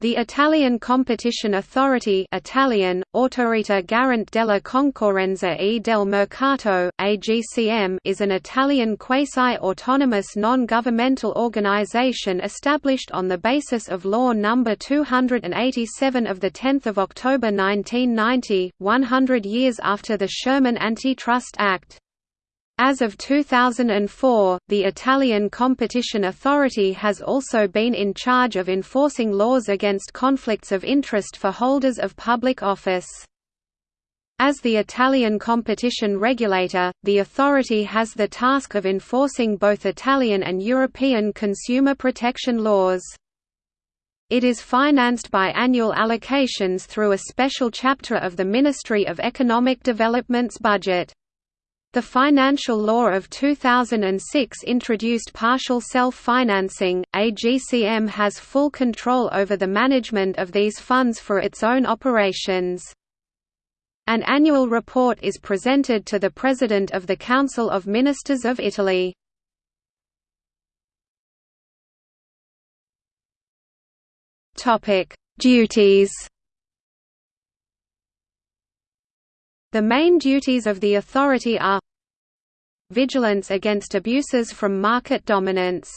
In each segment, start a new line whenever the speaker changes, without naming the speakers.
The Italian Competition Authority Italian, Autorita Garante della Concorrenza e del Mercato, AGCM is an Italian quasi-autonomous non-governmental organization established on the basis of Law No. 287 of 10 October 1990, 100 years after the Sherman Antitrust Act. As of 2004, the Italian Competition Authority has also been in charge of enforcing laws against conflicts of interest for holders of public office. As the Italian competition regulator, the authority has the task of enforcing both Italian and European consumer protection laws. It is financed by annual allocations through a special chapter of the Ministry of Economic Development's budget. The financial law of 2006 introduced partial self-financing. AGCM has full control over the management of these funds for its own operations. An annual report is presented to the President of the Council of Ministers of Italy. Topic: Duties The main duties of the authority are Vigilance against abuses from market dominance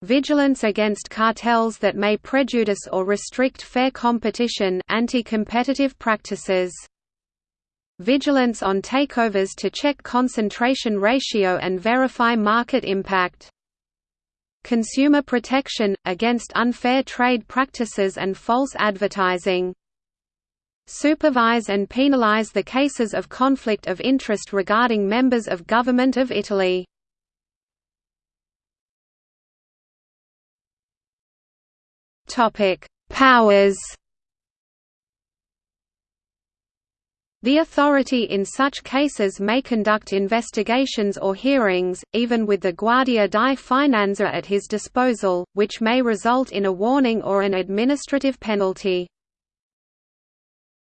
Vigilance against cartels that may prejudice or restrict fair competition anti-competitive practices Vigilance on takeovers to check concentration ratio and verify market impact Consumer protection, against unfair trade practices and false advertising supervise and penalize the cases of conflict of interest regarding members of Government of Italy. Powers The authority in such cases may conduct investigations or hearings, even with the Guardia di Finanza at his disposal, which may result in a warning or an administrative penalty.